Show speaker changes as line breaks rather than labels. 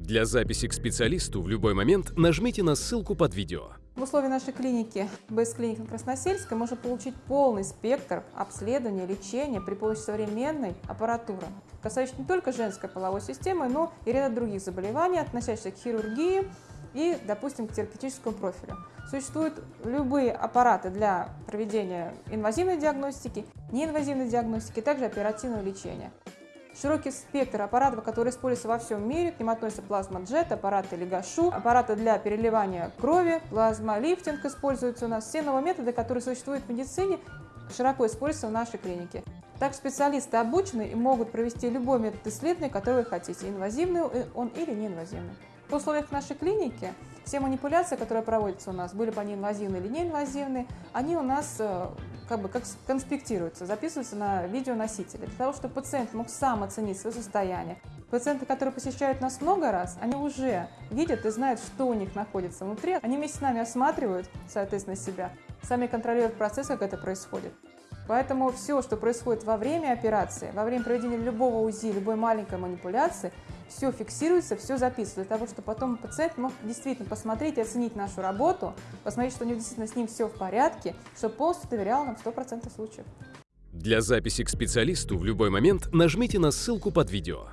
Для записи к специалисту в любой момент нажмите на ссылку под видео.
В условиях нашей клиники БС клиника Красносельская можно получить полный спектр обследования, лечения при помощи современной аппаратуры, касающейся не только женской половой системы, но и ряда других заболеваний, относящихся к хирургии и, допустим, к терапевтическому профилю. Существуют любые аппараты для проведения инвазивной диагностики, неинвазивной диагностики, также оперативного лечения. Широкий спектр аппаратов, которые используются во всем мире, к ним относятся плазма-джет, аппараты Легашу, аппараты для переливания крови, плазма-лифтинг используются у нас. Все новые методы, которые существуют в медицине, широко используются в нашей клинике. Так специалисты обучены и могут провести любой метод исследования, который вы хотите, инвазивный он или неинвазивный. В условиях нашей клиники все манипуляции, которые проводятся у нас, были бы они инвазивные или неинвазивные, они у нас э, как бы как конспектируются, записываются на видеоносители, для того, чтобы пациент мог сам оценить свое состояние. Пациенты, которые посещают нас много раз, они уже видят и знают, что у них находится внутри. Они вместе с нами осматривают, соответственно, себя, сами контролируют процесс, как это происходит. Поэтому все, что происходит во время операции, во время проведения любого УЗИ, любой маленькой манипуляции, все фиксируется, все записывается, для того, чтобы потом пациент мог действительно посмотреть и оценить нашу работу, посмотреть, что у него действительно с ним все в порядке, чтобы полностью доверял нам 100% случаев.
Для записи к специалисту в любой момент нажмите на ссылку под видео.